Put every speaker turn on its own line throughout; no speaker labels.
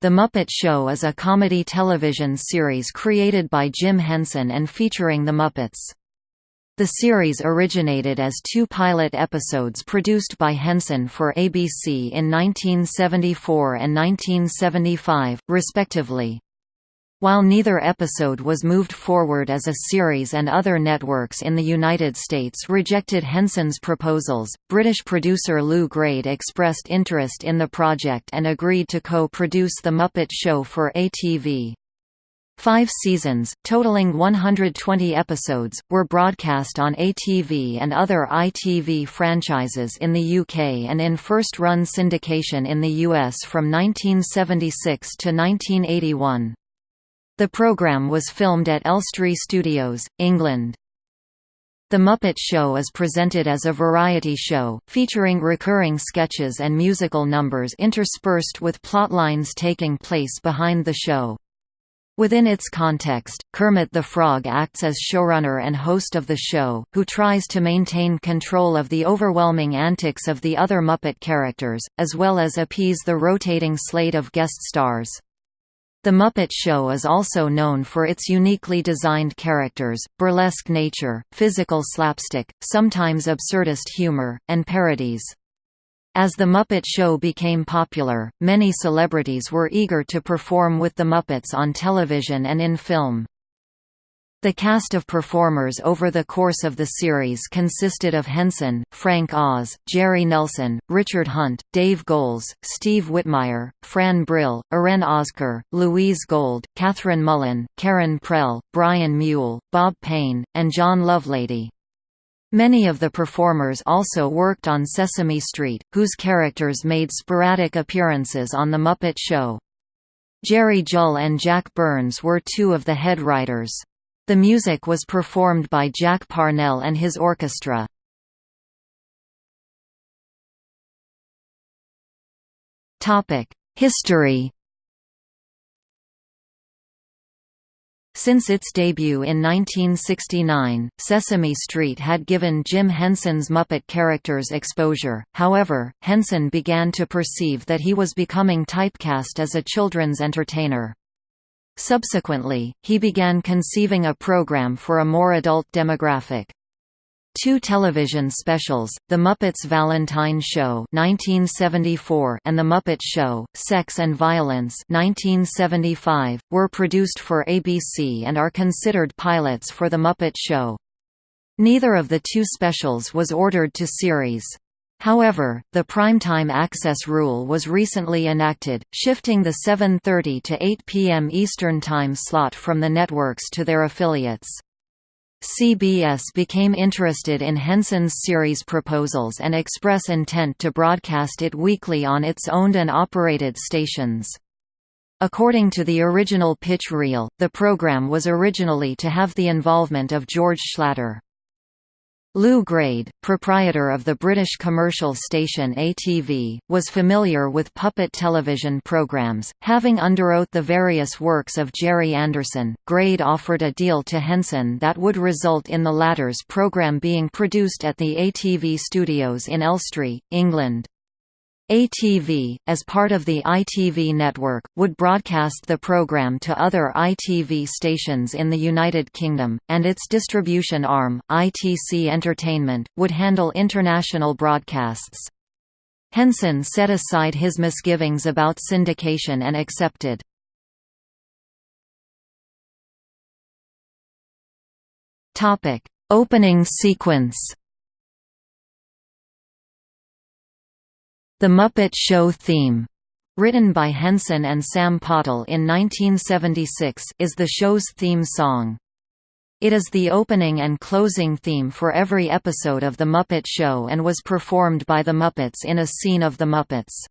The Muppet Show is a comedy television series created by Jim Henson and featuring the Muppets. The series originated as two pilot episodes produced by Henson for ABC in 1974 and 1975, respectively. While neither episode was moved forward as a series and other networks in the United States rejected Henson's proposals, British producer Lew Grade expressed interest in the project and agreed to co-produce The Muppet Show for ATV. Five seasons, totaling 120 episodes, were broadcast on ATV and other ITV franchises in the UK and in first-run syndication in the US from 1976 to 1981. The programme was filmed at Elstree Studios, England. The Muppet Show is presented as a variety show, featuring recurring sketches and musical numbers interspersed with plotlines taking place behind the show. Within its context, Kermit the Frog acts as showrunner and host of the show, who tries to maintain control of the overwhelming antics of the other Muppet characters, as well as appease the rotating slate of guest stars. The Muppet Show is also known for its uniquely designed characters, burlesque nature, physical slapstick, sometimes absurdist humor, and parodies. As The Muppet Show became popular, many celebrities were eager to perform with the Muppets on television and in film. The cast of performers over the course of the series consisted of Henson, Frank Oz, Jerry Nelson, Richard Hunt, Dave Goelz, Steve Whitmire, Fran Brill, Eren Ozker, Louise Gold, Kathryn Mullen, Karen Prell, Brian Muehl, Bob Payne, and John Lovelady. Many of the performers also worked on Sesame Street, whose characters made sporadic appearances on The Muppet Show. Jerry Juhl and Jack Burns were two of the head writers. The music was performed by Jack Parnell and his orchestra. History Since its debut in 1969, Sesame Street had given Jim Henson's Muppet characters exposure, however, Henson began to perceive that he was becoming typecast as a children's entertainer. Subsequently, he began conceiving a program for a more adult demographic. Two television specials, The Muppets Valentine Show 1974 and The Muppet Show, Sex and Violence 1975, were produced for ABC and are considered pilots for The Muppet Show. Neither of the two specials was ordered to series. However, the primetime access rule was recently enacted, shifting the 7.30 to 8 p.m. Eastern Time slot from the networks to their affiliates. CBS became interested in Henson's series proposals and express intent to broadcast it weekly on its owned and operated stations. According to the original pitch reel, the program was originally to have the involvement of George Schlatter. Lew Grade, proprietor of the British commercial station ATV, was familiar with puppet television programs, having underwrote the various works of Gerry Anderson. Grade offered a deal to Henson that would result in the latter's program being produced at the ATV studios in Elstree, England. ATV, as part of the ITV network, would broadcast the program to other ITV stations in the United Kingdom, and its distribution arm, ITC Entertainment, would handle international broadcasts. Henson set aside his misgivings about syndication and accepted. Opening sequence The Muppet Show theme, written by Henson and Sam Pottle in 1976, is the show's theme song. It is the opening and closing theme for every episode of The Muppet Show and was performed by the Muppets in a scene of The Muppets.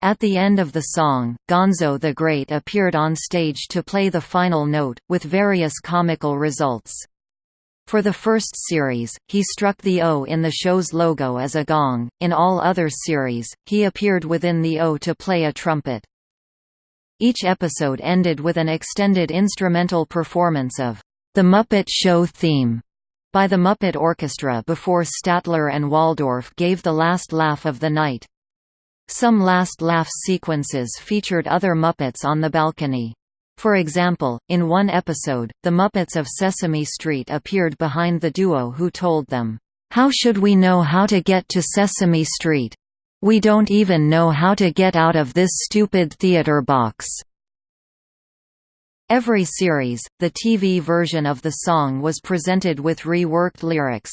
At the end of the song, Gonzo the Great appeared on stage to play the final note, with various comical results. For the first series, he struck the O in the show's logo as a gong, in all other series, he appeared within the O to play a trumpet. Each episode ended with an extended instrumental performance of The Muppet Show theme by the Muppet Orchestra before Statler and Waldorf gave the last laugh of the night. Some last laugh sequences featured other Muppets on the balcony. For example, in one episode, the Muppets of Sesame Street appeared behind the duo who told them, "'How should we know how to get to Sesame Street? We don't even know how to get out of this stupid theater box." Every series, the TV version of the song was presented with reworked lyrics.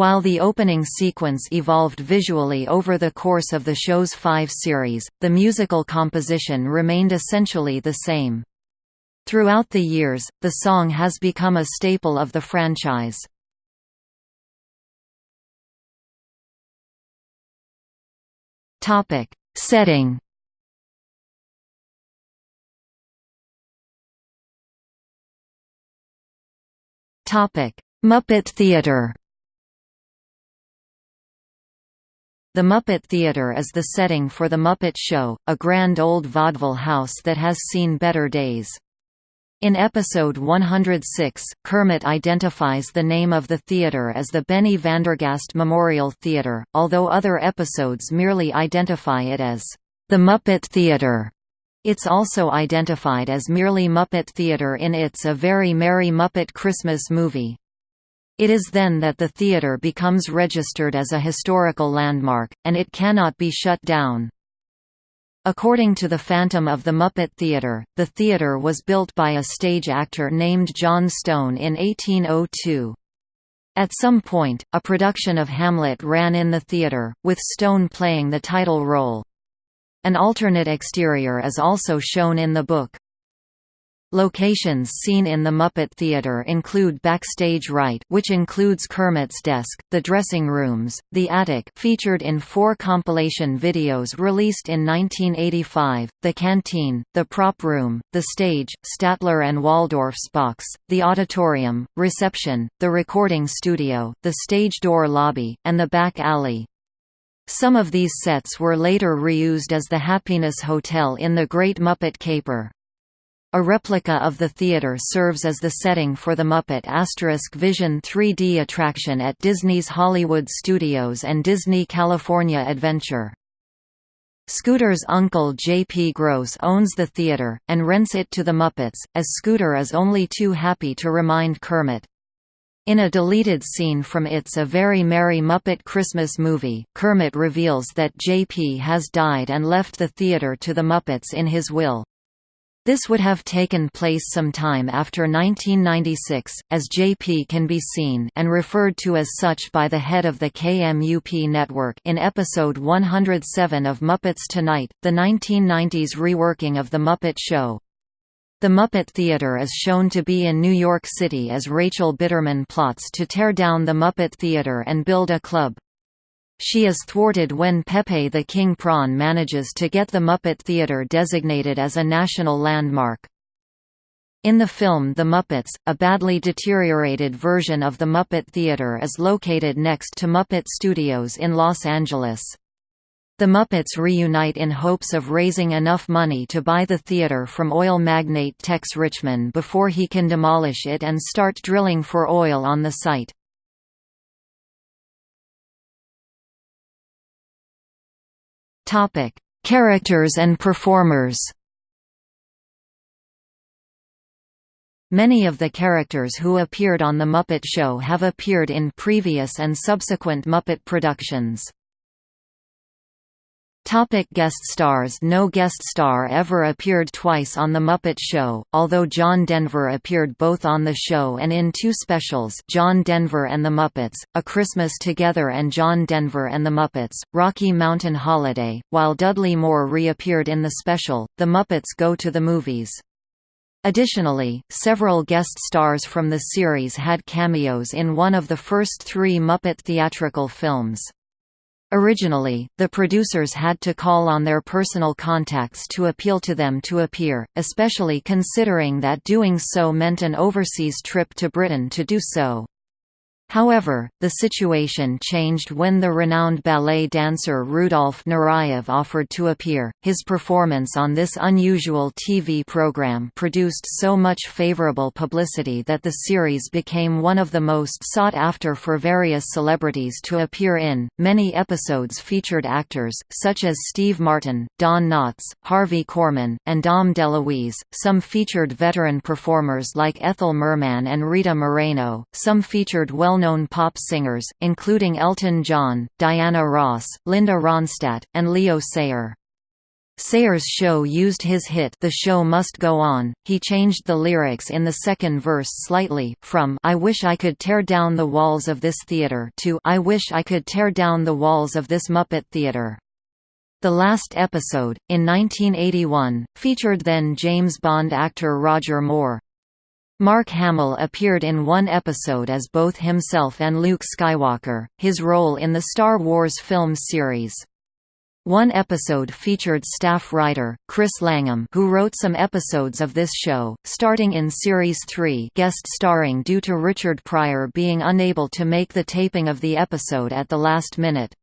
While the opening sequence evolved visually over the course of the show's five series, the musical composition remained essentially the same. Throughout the years, the song has become a staple of the franchise. Topic: Setting Topic: Muppet Theatre The Muppet Theatre is the setting for The Muppet Show, a grand old vaudeville house that has seen better days. In episode 106, Kermit identifies the name of the theatre as the Benny Vandergast Memorial Theatre, although other episodes merely identify it as the Muppet Theatre. It's also identified as merely Muppet Theatre in It's a Very Merry Muppet Christmas Movie. It is then that the theatre becomes registered as a historical landmark, and it cannot be shut down. According to the Phantom of the Muppet Theatre, the theatre was built by a stage actor named John Stone in 1802. At some point, a production of Hamlet ran in the theatre, with Stone playing the title role. An alternate exterior is also shown in the book. Locations seen in the Muppet Theatre include Backstage Right which includes Kermit's desk, the dressing rooms, the attic featured in four compilation videos released in 1985, the canteen, the prop room, the stage, Statler and Waldorf's box, the auditorium, reception, the recording studio, the stage door lobby, and the back alley. Some of these sets were later reused as the Happiness Hotel in The Great Muppet Caper. A replica of the theater serves as the setting for the Muppet Asterisk Vision 3D attraction at Disney's Hollywood Studios and Disney California Adventure. Scooter's uncle J.P. Gross owns the theater, and rents it to the Muppets, as Scooter is only too happy to remind Kermit. In a deleted scene from It's a Very Merry Muppet Christmas Movie, Kermit reveals that J.P. has died and left the theater to the Muppets in his will. This would have taken place some time after 1996, as JP can be seen and referred to as such by the head of the KMUP network in episode 107 of Muppets Tonight, the 1990s reworking of The Muppet Show. The Muppet Theater is shown to be in New York City as Rachel Bitterman plots to tear down the Muppet Theater and build a club. She is thwarted when Pepe the King Prawn manages to get the Muppet Theatre designated as a national landmark. In the film The Muppets, a badly deteriorated version of the Muppet Theatre is located next to Muppet Studios in Los Angeles. The Muppets reunite in hopes of raising enough money to buy the theater from oil magnate Tex Richman before he can demolish it and start drilling for oil on the site. Topic: Characters and performers. Many of the characters who appeared on The Muppet Show have appeared in previous and subsequent Muppet productions. Topic guest stars No guest star ever appeared twice on The Muppet Show, although John Denver appeared both on the show and in two specials John Denver and the Muppets, A Christmas Together and John Denver and the Muppets, Rocky Mountain Holiday, while Dudley Moore reappeared in the special, The Muppets Go to the Movies. Additionally, several guest stars from the series had cameos in one of the first three Muppet theatrical films. Originally, the producers had to call on their personal contacts to appeal to them to appear, especially considering that doing so meant an overseas trip to Britain to do so. However, the situation changed when the renowned ballet dancer Rudolf Nureyev offered to appear. His performance on this unusual TV program produced so much favorable publicity that the series became one of the most sought after for various celebrities to appear in. Many episodes featured actors, such as Steve Martin, Don Knotts, Harvey Korman, and Dom DeLuise. Some featured veteran performers like Ethel Merman and Rita Moreno, some featured well well-known pop singers, including Elton John, Diana Ross, Linda Ronstadt, and Leo Sayer. Sayer's show used his hit The Show Must Go On. He changed the lyrics in the second verse slightly, from I wish I could tear down the walls of this theater to I wish I could tear down the walls of this Muppet theater. The last episode, in 1981, featured then James Bond actor Roger Moore. Mark Hamill appeared in one episode as both himself and Luke Skywalker, his role in the Star Wars film series. One episode featured staff writer, Chris Langham who wrote some episodes of this show, starting in Series 3 guest starring due to Richard Pryor being unable to make the taping of the episode at the last minute.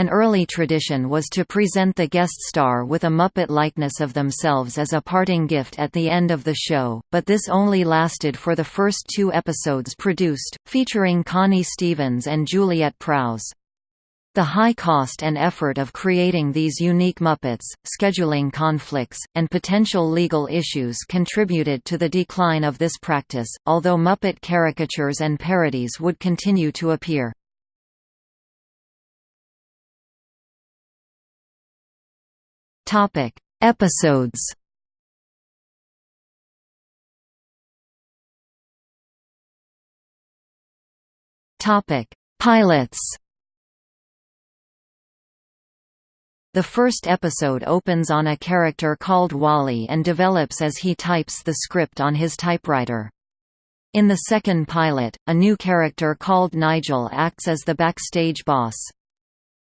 An early tradition was to present the guest star with a Muppet likeness of themselves as a parting gift at the end of the show, but this only lasted for the first two episodes produced, featuring Connie Stevens and Juliet Prowse. The high cost and effort of creating these unique Muppets, scheduling conflicts, and potential legal issues contributed to the decline of this practice, although Muppet caricatures and parodies would continue to appear. Topic: Episodes. Topic: Pilots. The first episode opens on a character called Wally and develops as he types the script on his typewriter. In the second pilot, a new character called Nigel acts as the backstage boss.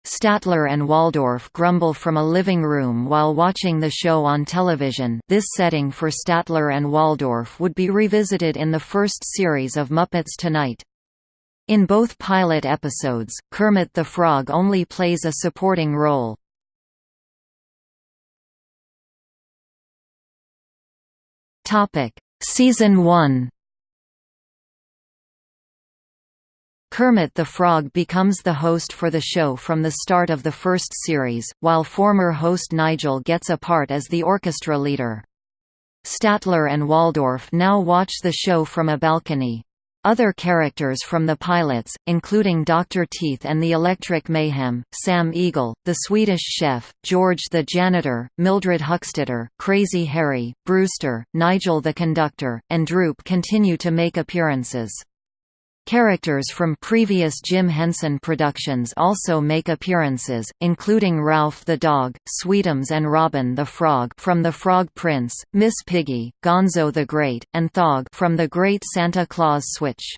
Statler and Waldorf grumble from a living room while watching the show on television this setting for Statler and Waldorf would be revisited in the first series of Muppets Tonight. In both pilot episodes, Kermit the Frog only plays a supporting role. Season 1 Kermit the Frog becomes the host for the show from the start of the first series, while former host Nigel gets a part as the orchestra leader. Statler and Waldorf now watch the show from a balcony. Other characters from the pilots, including Dr. Teeth and the Electric Mayhem, Sam Eagle, the Swedish Chef, George the Janitor, Mildred Huckstetter, Crazy Harry, Brewster, Nigel the Conductor, and Droop continue to make appearances. Characters from previous Jim Henson productions also make appearances, including Ralph the Dog, Sweetums and Robin the Frog from The Frog Prince, Miss Piggy, Gonzo the Great, and Thog from The Great Santa Claus Switch.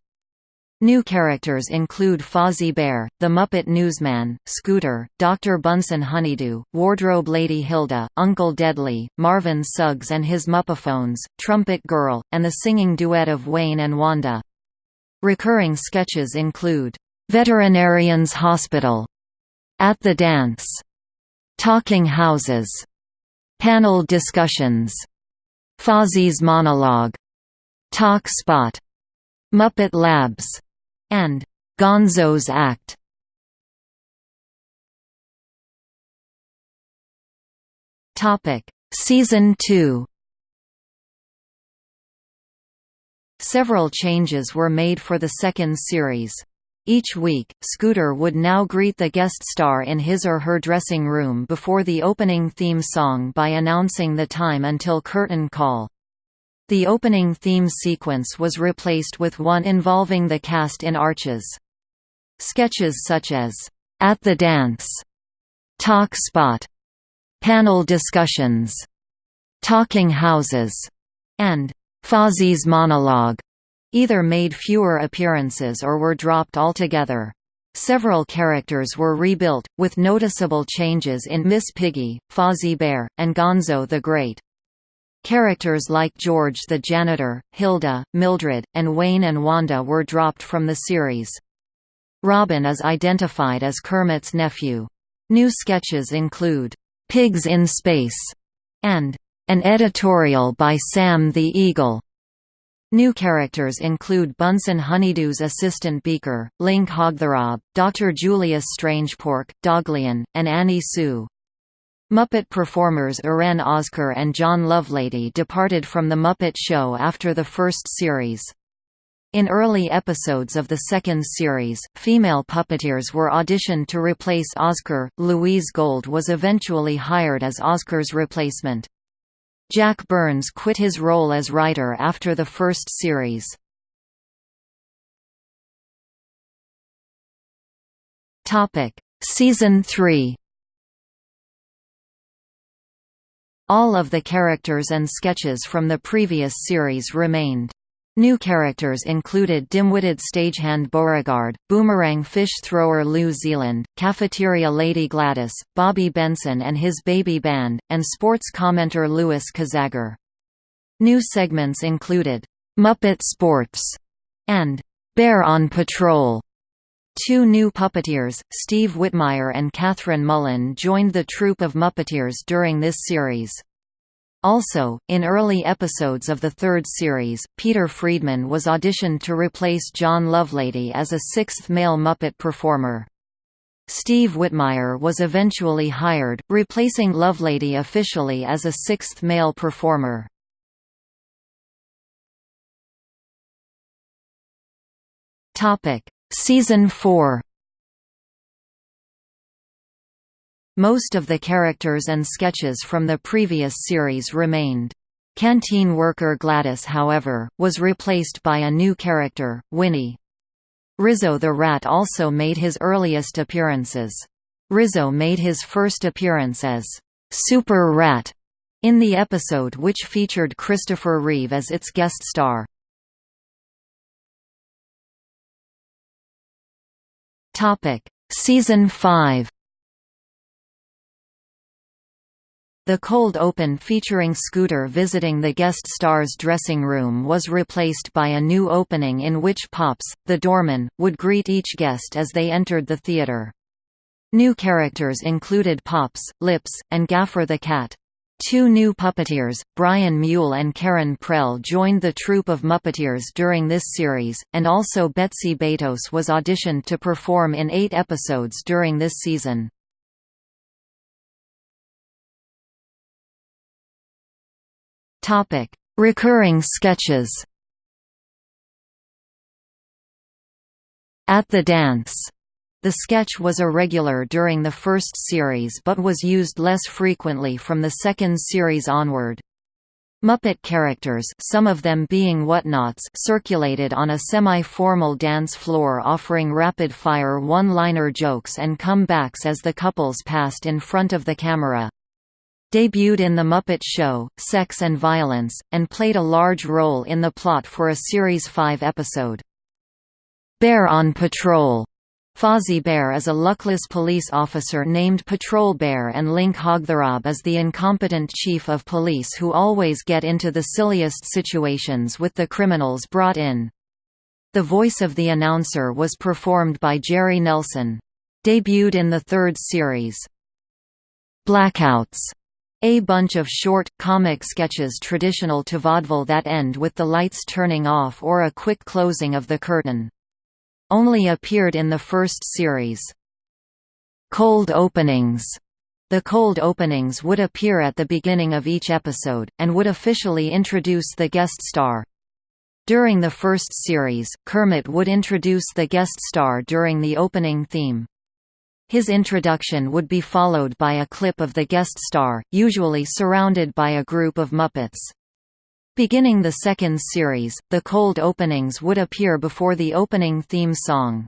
New characters include Fozzie Bear, The Muppet Newsman, Scooter, Dr. Bunsen Honeydew, Wardrobe Lady Hilda, Uncle Deadly, Marvin Suggs and his Muppaphones, Trumpet Girl, and the singing duet of Wayne and Wanda. Recurring sketches include, "'Veterinarian's Hospital", "'At the Dance", "'Talking Houses", "'Panel Discussions", "'Fozzie's Monologue", "'Talk Spot", "'Muppet Labs", and "'Gonzo's Act". Topic Season 2 Several changes were made for the second series. Each week, Scooter would now greet the guest star in his or her dressing room before the opening theme song by announcing the time until curtain call. The opening theme sequence was replaced with one involving the cast in arches. Sketches such as, "'At the Dance", "'Talk Spot", "'Panel Discussions", "'Talking Houses", and Fozzie's monologue either made fewer appearances or were dropped altogether. Several characters were rebuilt, with noticeable changes in Miss Piggy, Fozzie Bear, and Gonzo the Great. Characters like George the janitor, Hilda, Mildred, and Wayne and Wanda were dropped from the series. Robin is identified as Kermit's nephew. New sketches include, "'Pigs in Space' and "'An Editorial by Sam the Eagle'. New characters include Bunsen Honeydew's assistant Beaker, Link Hogthrob, Dr. Julius Strangepork, Doglion, and Annie Sue. Muppet performers Eren Ozker and John Lovelady departed from The Muppet Show after the first series. In early episodes of the second series, female puppeteers were auditioned to replace Ozker. Louise Gold was eventually hired as Ozker's replacement. Jack Burns quit his role as writer after the first series. Topic: Season 3 All of the characters and sketches from the previous series remained. New characters included dim-witted stagehand Beauregard, boomerang fish thrower Lou Zealand, cafeteria lady Gladys, Bobby Benson and his baby band, and sports commenter Louis Kazagger. New segments included, "'Muppet Sports' and "'Bear on Patrol' Two new puppeteers, Steve Whitmire and Kathryn Mullen joined the troupe of Muppeteers during this series. Also, in early episodes of the third series, Peter Friedman was auditioned to replace John Lovelady as a sixth male Muppet performer. Steve Whitmire was eventually hired, replacing Lovelady officially as a sixth male performer. Season 4 Most of the characters and sketches from the previous series remained. Canteen worker Gladys however, was replaced by a new character, Winnie. Rizzo the Rat also made his earliest appearances. Rizzo made his first appearance as Super Rat in the episode which featured Christopher Reeve as its guest star. Season 5 The cold open featuring Scooter visiting the guest star's dressing room was replaced by a new opening in which Pops, the doorman, would greet each guest as they entered the theater. New characters included Pops, Lips, and Gaffer the Cat. Two new puppeteers, Brian Muehl and Karen Prell joined the troupe of Muppeteers during this series, and also Betsy Baytos was auditioned to perform in eight episodes during this season. Topic: Recurring sketches. At the Dance. The sketch was irregular during the first series but was used less frequently from the second series onward. Muppet characters some of them being whatnots circulated on a semi-formal dance floor offering rapid-fire one-liner jokes and comebacks as the couples passed in front of the camera debuted in The Muppet Show, Sex and Violence, and played a large role in the plot for a Series 5 episode. Bear on Patrol Fozzie Bear is a luckless police officer named Patrol Bear and Link Hogthrob is the incompetent chief of police who always get into the silliest situations with the criminals brought in. The voice of the announcer was performed by Jerry Nelson. Debuted in the third series. Blackouts a bunch of short, comic sketches traditional to vaudeville that end with the lights turning off or a quick closing of the curtain. Only appeared in the first series. Cold openings the cold openings would appear at the beginning of each episode, and would officially introduce the guest star. During the first series, Kermit would introduce the guest star during the opening theme. His introduction would be followed by a clip of the guest star, usually surrounded by a group of Muppets. Beginning the second series, the cold openings would appear before the opening theme song.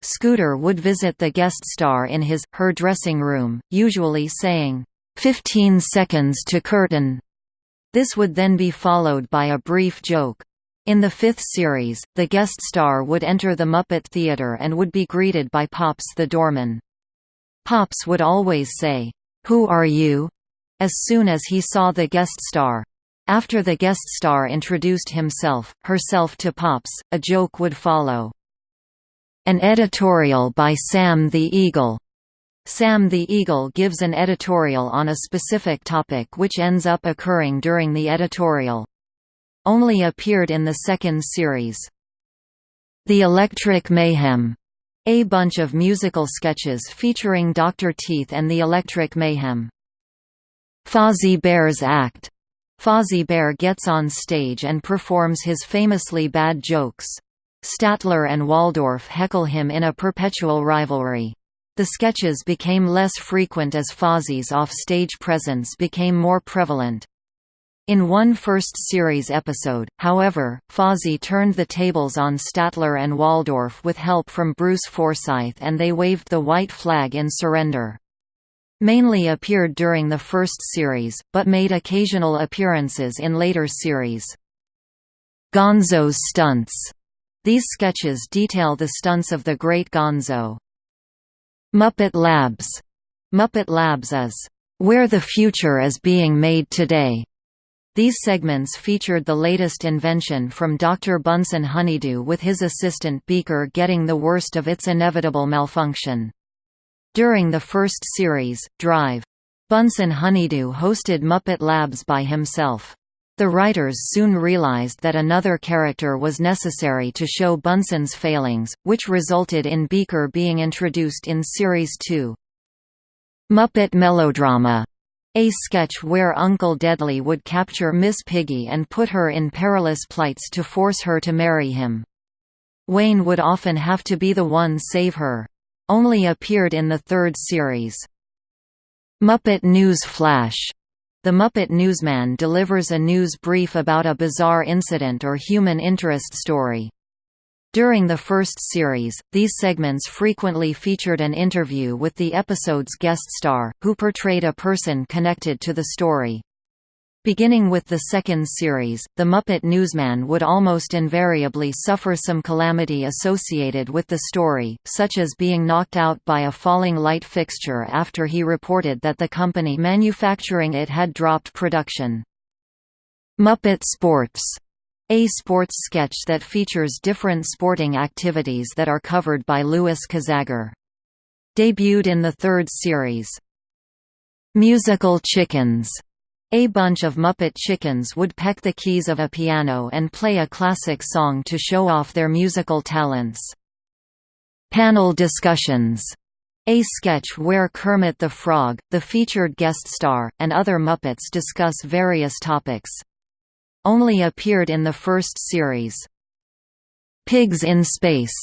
Scooter would visit the guest star in his, her dressing room, usually saying, 15 seconds to curtain. This would then be followed by a brief joke. In the fifth series, the guest star would enter the Muppet Theatre and would be greeted by Pops the doorman. Pops would always say, "'Who are you?' as soon as he saw the guest star. After the guest star introduced himself, herself to Pops, a joke would follow. An editorial by Sam the Eagle. Sam the Eagle gives an editorial on a specific topic which ends up occurring during the editorial. Only appeared in the second series. The Electric Mayhem. A bunch of musical sketches featuring Dr. Teeth and the Electric Mayhem. Fozzie Bear's Act. Fozzie Bear gets on stage and performs his famously bad jokes. Statler and Waldorf heckle him in a perpetual rivalry. The sketches became less frequent as Fozzie's off-stage presence became more prevalent. In one first series episode, however, Fozzie turned the tables on Statler and Waldorf with help from Bruce Forsyth and they waved the white flag in surrender. Mainly appeared during the first series, but made occasional appearances in later series. Gonzo's stunts these sketches detail the stunts of the Great Gonzo. Muppet Labs. Muppet Labs is, "...where the future is being made today." These segments featured the latest invention from Dr. Bunsen Honeydew with his assistant Beaker getting the worst of its inevitable malfunction. During the first series, Drive, Bunsen Honeydew hosted Muppet Labs by himself. The writers soon realized that another character was necessary to show Bunsen's failings, which resulted in Beaker being introduced in Series 2. Muppet Melodrama a sketch where Uncle Deadly would capture Miss Piggy and put her in perilous plights to force her to marry him. Wayne would often have to be the one save her. Only appeared in the third series. Muppet News Flash the Muppet Newsman delivers a news brief about a bizarre incident or human interest story. During the first series, these segments frequently featured an interview with the episode's guest star, who portrayed a person connected to the story. Beginning with the second series, the Muppet Newsman would almost invariably suffer some calamity associated with the story, such as being knocked out by a falling light fixture after he reported that the company manufacturing it had dropped production. Muppet Sports a sports sketch that features different sporting activities that are covered by Louis Kazagger. Debuted in the third series. Musical Chickens a bunch of Muppet chickens would peck the keys of a piano and play a classic song to show off their musical talents. Panel discussions a sketch where Kermit the Frog, the featured guest star, and other Muppets discuss various topics. Only appeared in the first series. Pigs in Space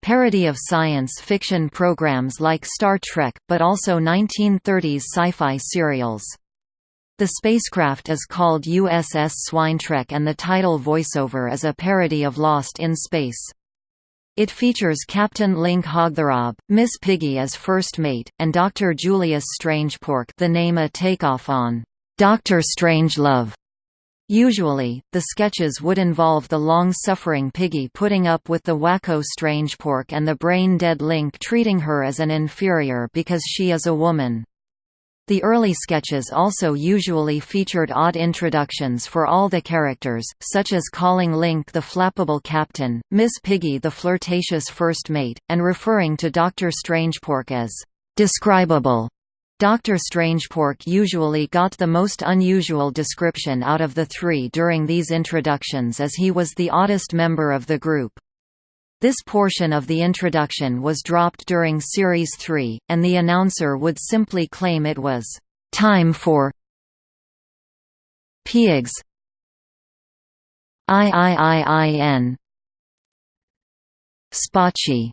parody of science fiction programs like Star Trek, but also 1930s sci-fi serials. The spacecraft is called USS Swinetrek and the title voiceover is a parody of Lost in Space. It features Captain Link Hogthrob, Miss Piggy as first mate, and Dr. Julius Strangepork the name a takeoff on Dr. Strangelove. Usually, the sketches would involve the long-suffering Piggy putting up with the wacko Strangepork and the brain-dead Link treating her as an inferior because she is a woman. The early sketches also usually featured odd introductions for all the characters, such as calling Link the flappable captain, Miss Piggy the flirtatious first mate, and referring to Dr. Strangepork as describable. Dr. Strangepork usually got the most unusual description out of the three during these introductions as he was the oddest member of the group. This portion of the introduction was dropped during Series 3, and the announcer would simply claim it was, "...time for Pigs IIIIN Spachi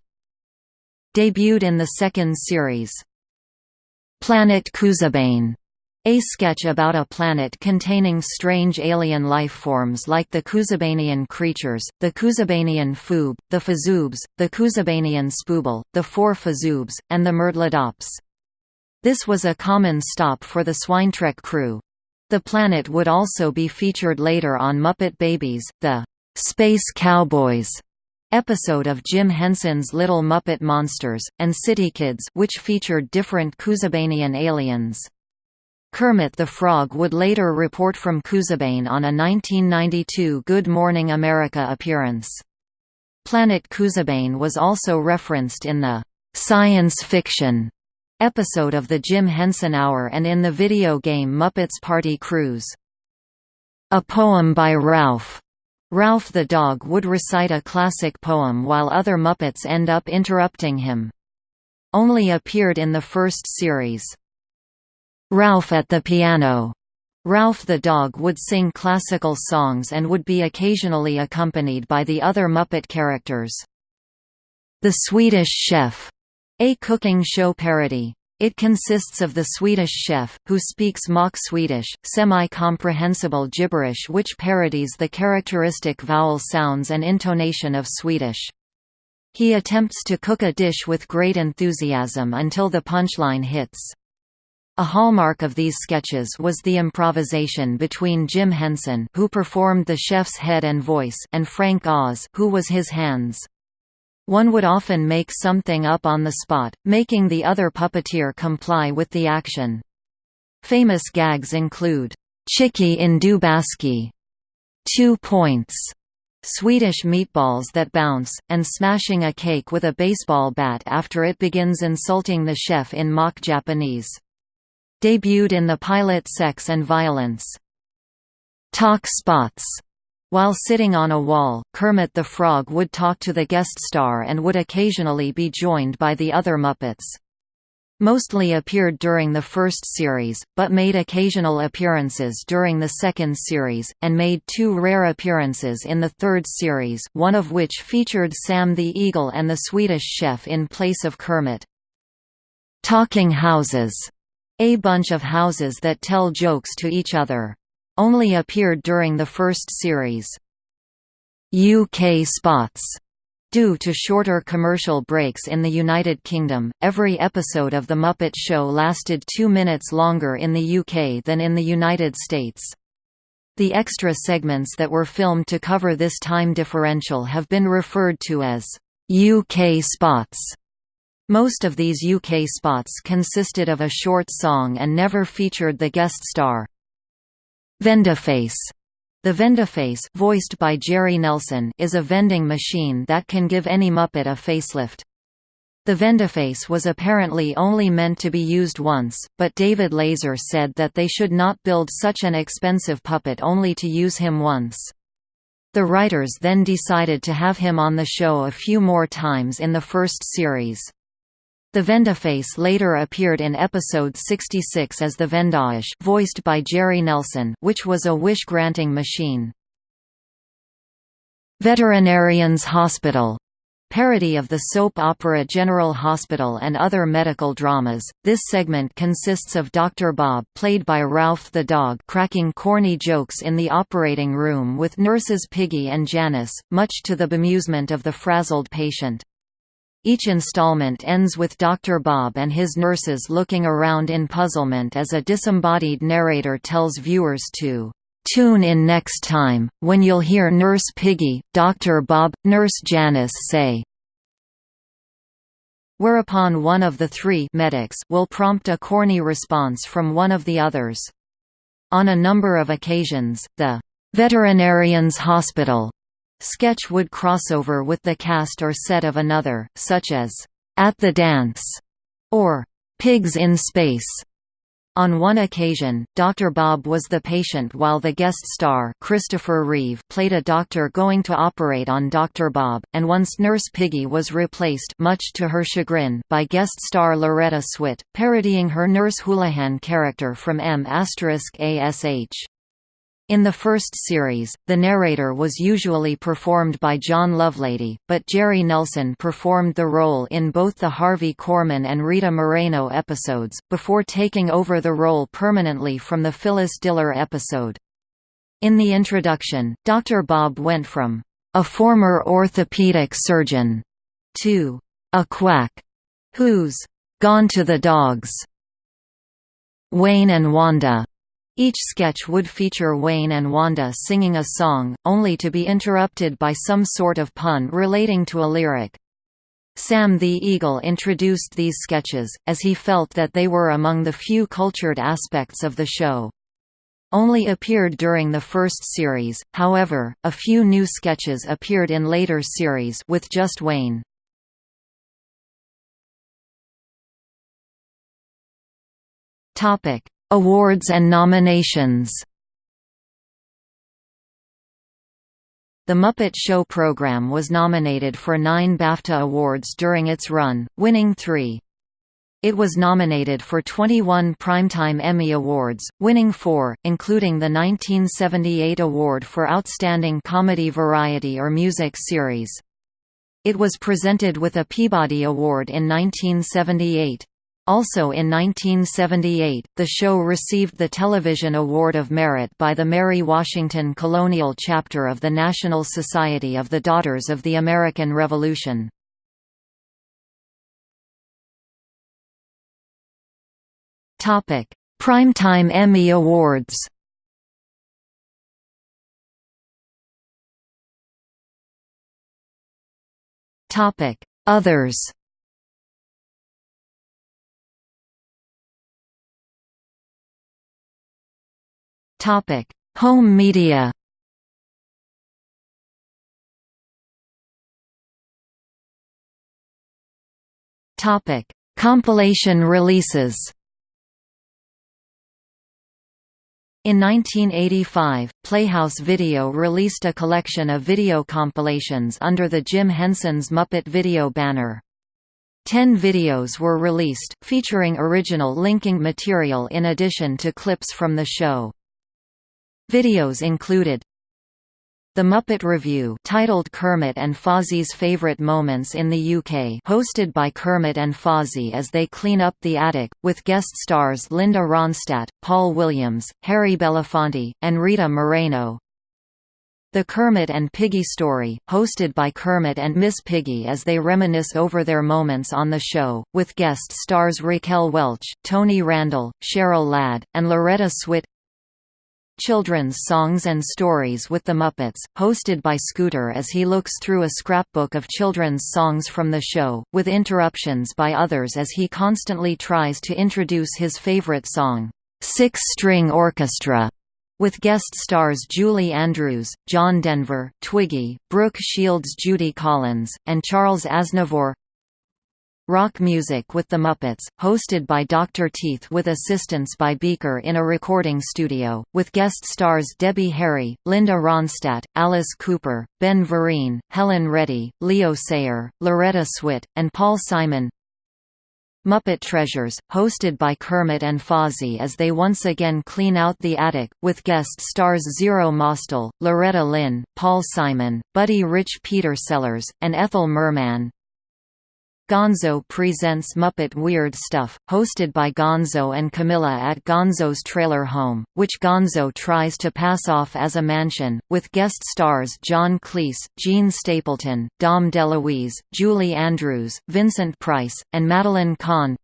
Debuted in the second series. Planet Koozebane a sketch about a planet containing strange alien life forms like the Koozebanian creatures, the Koozebanian Foob, the Fazoobs, the Koozebanian Spooble, the Four Fazoobs, and the Myrtledops. This was a common stop for the Swinetrek crew. The planet would also be featured later on Muppet Babies, the Space Cowboys episode of Jim Henson's Little Muppet Monsters, and City Kids which featured different Koozebanian aliens. Kermit the Frog would later report from Koozebane on a 1992 Good Morning America appearance. Planet Koozebane was also referenced in the science fiction episode of the Jim Henson Hour and in the video game Muppets Party Cruise. A poem by Ralph. Ralph the dog would recite a classic poem while other Muppets end up interrupting him. Only appeared in the first series. Ralph at the piano. Ralph the dog would sing classical songs and would be occasionally accompanied by the other Muppet characters. The Swedish Chef, a cooking show parody. It consists of the Swedish chef, who speaks mock Swedish, semi-comprehensible gibberish which parodies the characteristic vowel sounds and intonation of Swedish. He attempts to cook a dish with great enthusiasm until the punchline hits. A hallmark of these sketches was the improvisation between Jim Henson who performed the chef's head and voice and Frank Oz who was his hands. One would often make something up on the spot, making the other puppeteer comply with the action. Famous gags include, "'Chicky in Dubaski", two points", Swedish meatballs that bounce, and smashing a cake with a baseball bat after it begins insulting the chef in mock Japanese. Debuted in the pilot Sex and Violence. Talk spots. While sitting on a wall, Kermit the Frog would talk to the guest star and would occasionally be joined by the other Muppets. Mostly appeared during the first series, but made occasional appearances during the second series, and made two rare appearances in the third series one of which featured Sam the Eagle and the Swedish chef in place of Kermit. Talking Houses a bunch of houses that tell jokes to each other. Only appeared during the first series. UK spots Due to shorter commercial breaks in the United Kingdom, every episode of The Muppet Show lasted two minutes longer in the UK than in the United States. The extra segments that were filmed to cover this time differential have been referred to as UK spots. Most of these UK spots consisted of a short song and never featured the guest star. Vendaface the Vendaface voiced by Jerry Nelson is a vending machine that can give any Muppet a facelift. The Vendaface was apparently only meant to be used once, but David Lazer said that they should not build such an expensive puppet only to use him once. The writers then decided to have him on the show a few more times in the first series. The Vendaface later appeared in episode 66 as the Vendaige voiced by Jerry Nelson which was a wish-granting machine. Veterinarians Hospital parody of the soap opera General Hospital and other medical dramas. This segment consists of Dr. Bob, played by Ralph the dog, cracking corny jokes in the operating room with nurses Piggy and Janice, much to the bemusement of the frazzled patient. Each installment ends with Dr. Bob and his nurses looking around in puzzlement as a disembodied narrator tells viewers to Tune in next time, when you'll hear Nurse Piggy, Dr. Bob, Nurse Janice say whereupon one of the three medics will prompt a corny response from one of the others. On a number of occasions, the "'Veterinarians Hospital' Sketch would crossover with the cast or set of another, such as, "'At the Dance' or "'Pigs in Space'. On one occasion, Dr. Bob was the patient while the guest star Christopher Reeve played a doctor going to operate on Dr. Bob, and once Nurse Piggy was replaced much to her chagrin by guest star Loretta Swit, parodying her Nurse Houlihan character from M******. In the first series, the narrator was usually performed by John Lovelady, but Jerry Nelson performed the role in both the Harvey Korman and Rita Moreno episodes, before taking over the role permanently from the Phyllis Diller episode. In the introduction, Dr. Bob went from, "...a former orthopedic surgeon," to, "...a quack," who's, "...gone to the dogs." Wayne and Wanda each sketch would feature Wayne and Wanda singing a song, only to be interrupted by some sort of pun relating to a lyric. Sam the Eagle introduced these sketches, as he felt that they were among the few cultured aspects of the show. Only appeared during the first series, however, a few new sketches appeared in later series with just Wayne. Awards and nominations The Muppet Show program was nominated for nine BAFTA Awards during its run, winning three. It was nominated for 21 Primetime Emmy Awards, winning four, including the 1978 award for Outstanding Comedy Variety or Music Series. It was presented with a Peabody Award in 1978. Also in 1978, the show received the Television Award of Merit by the Mary Washington Colonial Chapter of the National Society of the Daughters of the American Revolution. Primetime Emmy Awards Others Topic: Home media. Topic: Compilation releases. In 1985, Playhouse Video released a collection of video compilations under the Jim Henson's Muppet Video banner. Ten videos were released, featuring original linking material in addition to clips from the show. Videos included the Muppet Revue titled Kermit and Fozzie's Favorite Moments in the UK hosted by Kermit and Fozzie as they clean up the attic, with guest stars Linda Ronstadt, Paul Williams, Harry Belafonte, and Rita Moreno. The Kermit and Piggy Story, hosted by Kermit and Miss Piggy as they reminisce over their moments on the show, with guest stars Raquel Welch, Tony Randall, Cheryl Ladd, and Loretta Swit Children's Songs and Stories with the Muppets, hosted by Scooter as he looks through a scrapbook of children's songs from the show, with interruptions by others as he constantly tries to introduce his favorite song, Six String Orchestra, with guest stars Julie Andrews, John Denver, Twiggy, Brooke Shields Judy Collins, and Charles Aznavour Rock Music with the Muppets, hosted by Dr. Teeth with assistance by Beaker in a recording studio, with guest stars Debbie Harry, Linda Ronstadt, Alice Cooper, Ben Vereen, Helen Reddy, Leo Sayer, Loretta Swit, and Paul Simon Muppet Treasures, hosted by Kermit and Fozzie as they once again clean out the attic, with guest stars Zero Mostel, Loretta Lynn, Paul Simon, Buddy Rich Peter Sellers, and Ethel Merman. Gonzo presents Muppet Weird Stuff, hosted by Gonzo and Camilla at Gonzo's trailer home, which Gonzo tries to pass off as a mansion, with guest stars John Cleese, Jean Stapleton, Dom DeLuise, Julie Andrews, Vincent Price, and Madeline Kahn.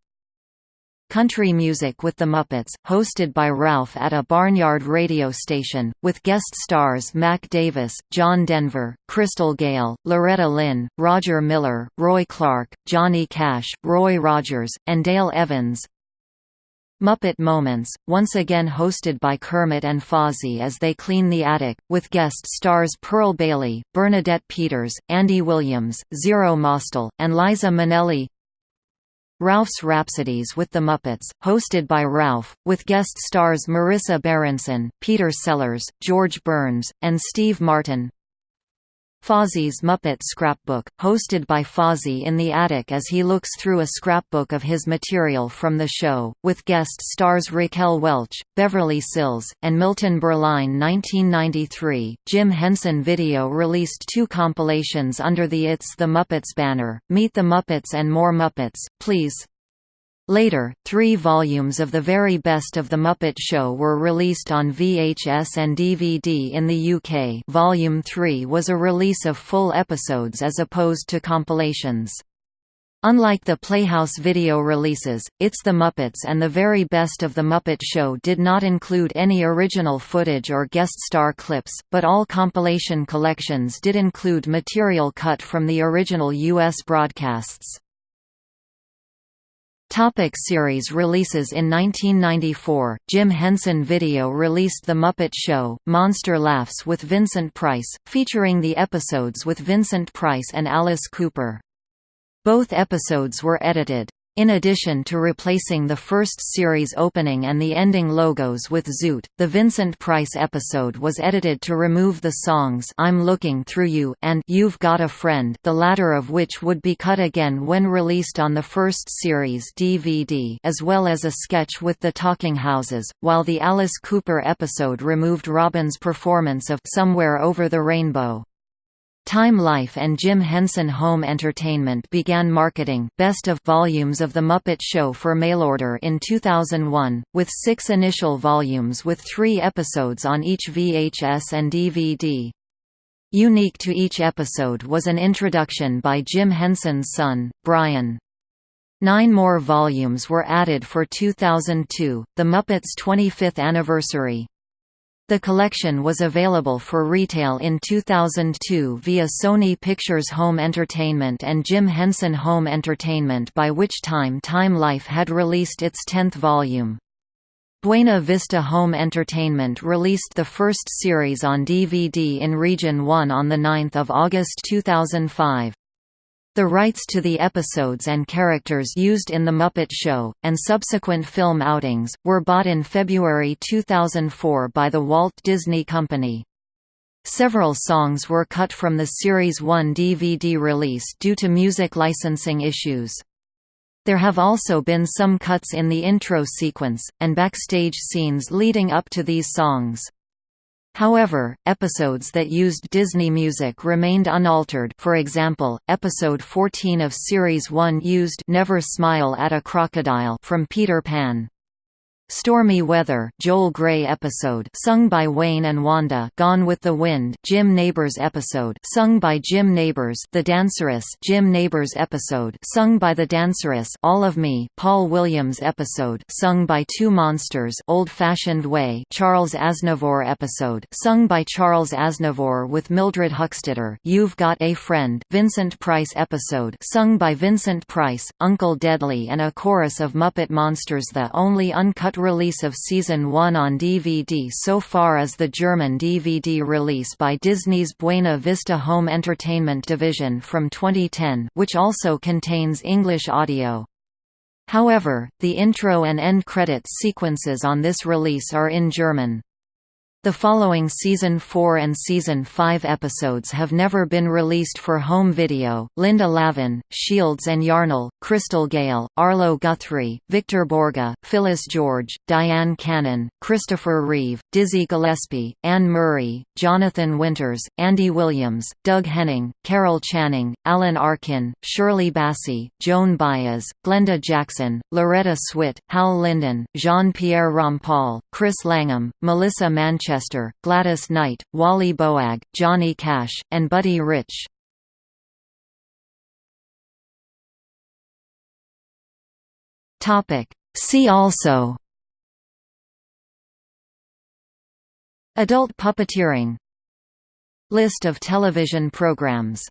Country Music with the Muppets, hosted by Ralph at a barnyard radio station, with guest stars Mac Davis, John Denver, Crystal Gayle, Loretta Lynn, Roger Miller, Roy Clark, Johnny Cash, Roy Rogers, and Dale Evans. Muppet Moments, once again hosted by Kermit and Fozzie as they clean the attic, with guest stars Pearl Bailey, Bernadette Peters, Andy Williams, Zero Mostel, and Liza Minnelli Ralph's Rhapsodies with the Muppets, hosted by Ralph, with guest stars Marisa Berenson, Peter Sellers, George Burns, and Steve Martin. Fozzie's Muppet Scrapbook, hosted by Fozzie in the attic as he looks through a scrapbook of his material from the show, with guest stars Raquel Welch, Beverly Sills, and Milton Berline 1993, Jim Henson Video released two compilations under the It's the Muppets banner, Meet the Muppets and More Muppets, Please! Later, three volumes of the very best of The Muppet Show were released on VHS and DVD in the UK Volume 3 was a release of full episodes as opposed to compilations. Unlike the Playhouse video releases, It's the Muppets and The Very Best of the Muppet Show did not include any original footage or guest star clips, but all compilation collections did include material cut from the original U.S. broadcasts. Topic series releases In 1994, Jim Henson Video released The Muppet Show, Monster Laughs with Vincent Price, featuring the episodes with Vincent Price and Alice Cooper. Both episodes were edited. In addition to replacing the first series opening and the ending logos with Zoot, the Vincent Price episode was edited to remove the songs I'm Looking Through You and You've Got a Friend the latter of which would be cut again when released on the first series DVD as well as a sketch with the Talking Houses, while the Alice Cooper episode removed Robin's performance of Somewhere Over the Rainbow. Time Life and Jim Henson Home Entertainment began marketing best of volumes of The Muppet Show for mailorder in 2001, with six initial volumes with three episodes on each VHS and DVD. Unique to each episode was an introduction by Jim Henson's son, Brian. Nine more volumes were added for 2002, The Muppets' 25th anniversary. The collection was available for retail in 2002 via Sony Pictures Home Entertainment and Jim Henson Home Entertainment by which time Time Life had released its 10th volume. Buena Vista Home Entertainment released the first series on DVD in Region 1 on 9 August 2005. The rights to the episodes and characters used in The Muppet Show, and subsequent film outings, were bought in February 2004 by the Walt Disney Company. Several songs were cut from the Series 1 DVD release due to music licensing issues. There have also been some cuts in the intro sequence, and backstage scenes leading up to these songs. However, episodes that used Disney music remained unaltered for example, episode 14 of Series 1 used Never Smile at a Crocodile from Peter Pan. Stormy Weather Joel Grey episode sung by Wayne and Wanda Gone with the Wind Jim Nabors episode sung by Jim Nabors The Danceress Jim Nabors episode sung by The Danceress All of Me Paul Williams episode sung by Two Monsters Old Fashioned Way Charles Aznavour episode sung by Charles Aznavour with Mildred Huxtetter You've Got a Friend Vincent Price episode sung by Vincent Price Uncle Deadly and a chorus of Muppet Monsters The only uncut release of Season 1 on DVD so far is the German DVD release by Disney's Buena Vista Home Entertainment division from 2010 which also contains English audio. However, the intro and end credits sequences on this release are in German. The following Season 4 and Season 5 episodes have never been released for home video, Linda Lavin, Shields and Yarnell, Crystal Gayle, Arlo Guthrie, Victor Borge, Phyllis George, Dyan Cannon, Christopher Reeve, Dizzy Gillespie, Anne Murray, Jonathan Winters, Andy Williams, Doug Henning, Carol Channing, Alan Arkin, Shirley Bassey, Joan Baez, Glenda Jackson, Loretta Swit, Hal Linden, Jean-Pierre Rampal, Chris Langham, Melissa Manchester Manchester, Gladys Knight, Wally Boag, Johnny Cash, and Buddy Rich. See also. Adult puppeteering. List of television programs